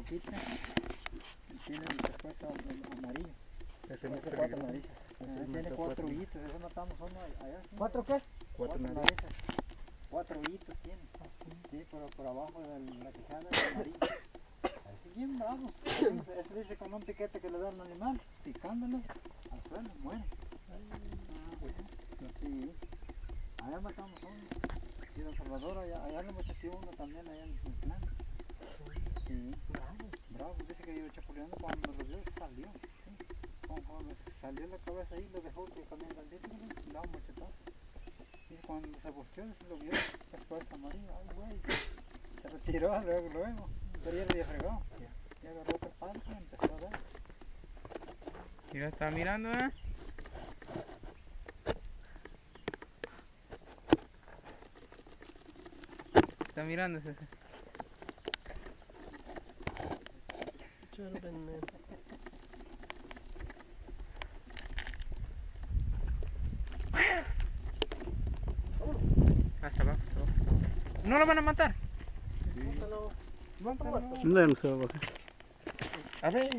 boquita. y Tiene am- amarillo. Ese no es Tiene cuatro narices. Tiene cuatro hoyitos. Eso matamos uno allá. ¿sí? ¿Cuatro qué? Cuatro narices. Cuatro hoyitos tiene. Sí, pero por abajo de la quijada es amarillo. Así bien bravos. Ese dice con un piquete que le da al animal, picándolo al suelo, muere. Ah, pues sí. Allá matamos uno. Y Don Salvador, allá, allá le metió uno también, allá en el plan. Chapuleando cuando lo vio salió. Salió la cabeza ahí, lo dejó que el disco, le da un machetazo. Y cuando se buscó, lo vio, después amarillo, ay güey. Se retiró luego, luego. Pero ya le había fregado. Y agarró otro palo y empezó a dar. Mira, está mirando, ¿eh? Está Hasta abajo, hasta abajo. ¿No lo van a matar? Mátalo. Mátalo. No, no se va a bajar. A ver,